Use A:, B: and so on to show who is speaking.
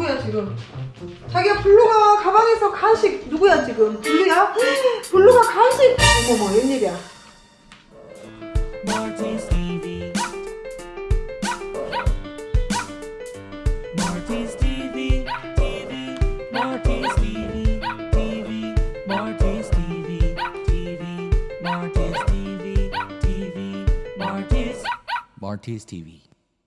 A: 누구야 지금? 자기야 블루가 가방에서 간식 누구야 지금? 블루야? 블루가 간식! 어머머 웬일이야
B: Martis TV.